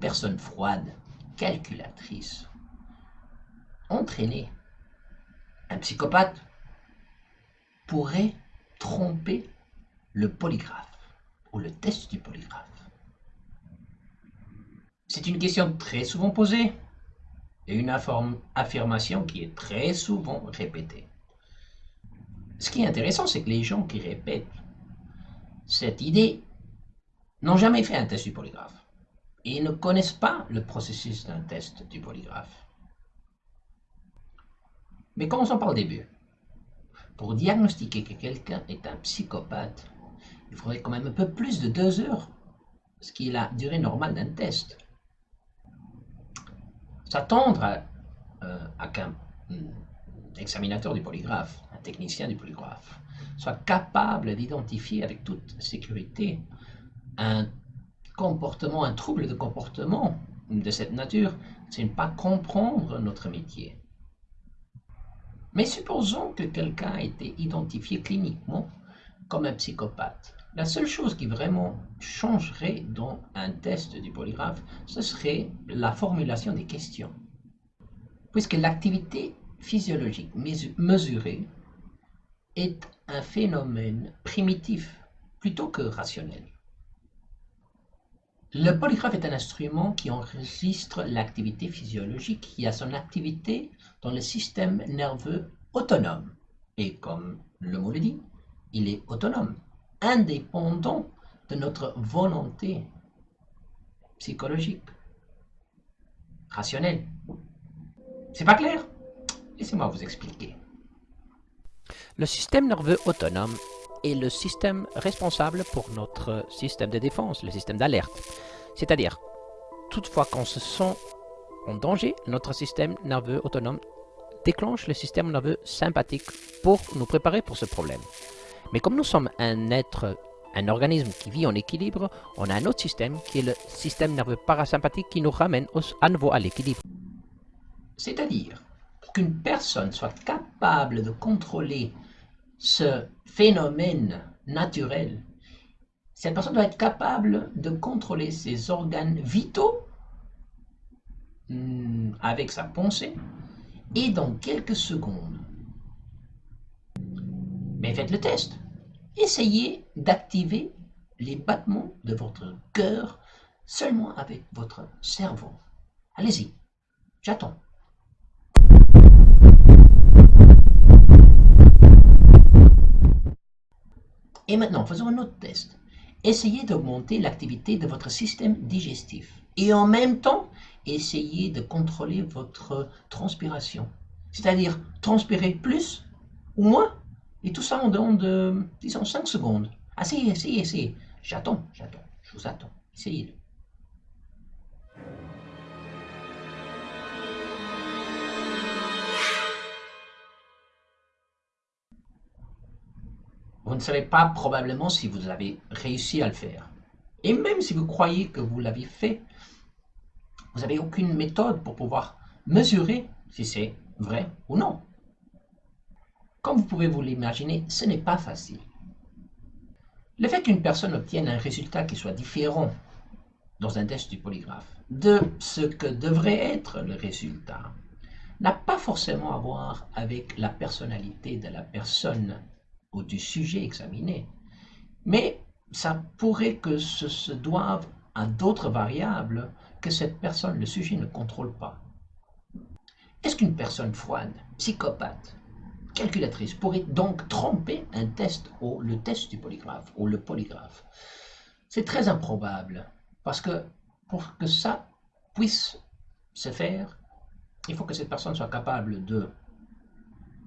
personne froide, calculatrice, entraînée, un psychopathe, pourrait tromper le polygraphe ou le test du polygraphe C'est une question très souvent posée et une affirmation qui est très souvent répétée. Ce qui est intéressant, c'est que les gens qui répètent cette idée n'ont jamais fait un test du polygraphe et ne connaissent pas le processus d'un test du polygraphe. Mais commençons par le début. Pour diagnostiquer que quelqu'un est un psychopathe, il faudrait quand même un peu plus de deux heures, ce qui est la durée normale d'un test. S'attendre à, euh, qu'un examinateur du polygraphe, un technicien du polygraphe, soit capable d'identifier avec toute sécurité un un trouble de comportement de cette nature, c'est ne pas comprendre notre métier. Mais supposons que quelqu'un a été identifié cliniquement comme un psychopathe. La seule chose qui vraiment changerait dans un test du polygraphe, ce serait la formulation des questions. Puisque l'activité physiologique mesurée est un phénomène primitif plutôt que rationnel. Le polygraphe est un instrument qui enregistre l'activité physiologique qui a son activité dans le système nerveux autonome. Et comme le mot le dit, il est autonome, indépendant de notre volonté psychologique, rationnelle. C'est pas clair? Laissez-moi vous expliquer. Le système nerveux autonome est le système responsable pour notre système de défense, le système d'alerte. C'est-à-dire, toutefois qu'on se sent en danger, notre système nerveux autonome déclenche le système nerveux sympathique pour nous préparer pour ce problème. Mais comme nous sommes un être, un organisme qui vit en équilibre, on a un autre système qui est le système nerveux parasympathique qui nous ramène à nouveau à l'équilibre. C'est-à-dire, qu'une personne soit capable de contrôler ce phénomène naturel, cette personne doit être capable de contrôler ses organes vitaux hmm, avec sa pensée et dans quelques secondes. Mais faites le test. Essayez d'activer les battements de votre cœur seulement avec votre cerveau. Allez-y, j'attends. Et maintenant, faisons un autre test. Essayez d'augmenter l'activité de votre système digestif. Et en même temps, essayez de contrôler votre transpiration. C'est-à-dire transpirer plus ou moins. Et tout ça en dedans de, disons, 5 secondes. Essayez, essayez, essayez. J'attends, j'attends. Je vous attends. Essayez-le. Vous ne savez pas probablement si vous avez réussi à le faire. Et même si vous croyez que vous l'avez fait, vous n'avez aucune méthode pour pouvoir mesurer si c'est vrai ou non. Comme vous pouvez vous l'imaginer, ce n'est pas facile. Le fait qu'une personne obtienne un résultat qui soit différent dans un test du polygraphe de ce que devrait être le résultat n'a pas forcément à voir avec la personnalité de la personne ou du sujet examiné. Mais ça pourrait que ce se doive à d'autres variables que cette personne, le sujet, ne contrôle pas. Est-ce qu'une personne froide, psychopathe, calculatrice pourrait donc tromper un test ou le test du polygraphe ou le polygraphe? C'est très improbable parce que pour que ça puisse se faire, il faut que cette personne soit capable de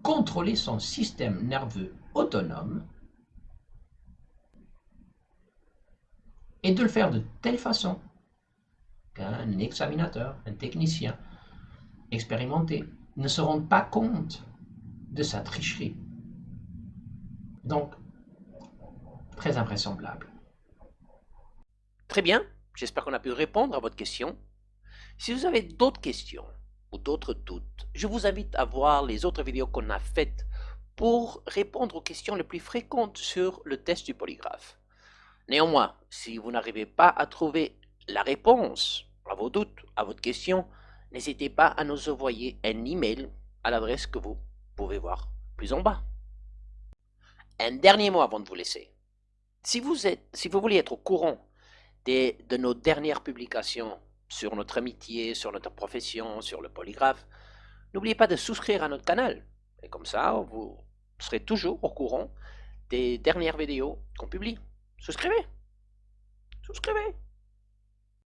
contrôler son système nerveux autonome et de le faire de telle façon qu'un examinateur, un technicien expérimenté ne se rende pas compte de sa tricherie. Donc, très invraisemblable. Très bien, j'espère qu'on a pu répondre à votre question. Si vous avez d'autres questions ou d'autres doutes, je vous invite à voir les autres vidéos qu'on a faites pour répondre aux questions les plus fréquentes sur le test du polygraphe. Néanmoins, si vous n'arrivez pas à trouver la réponse à vos doutes, à votre question, n'hésitez pas à nous envoyer un email à l'adresse que vous pouvez voir plus en bas. Un dernier mot avant de vous laisser. Si vous, voulez être au courant des, de nos dernières publications sur notre amitié, sur notre profession, sur le polygraphe, n'oubliez pas de souscrire à notre canal. Et comme ça, vous serez toujours au courant des dernières vidéos qu'on publie. Souscrivez Souscrivez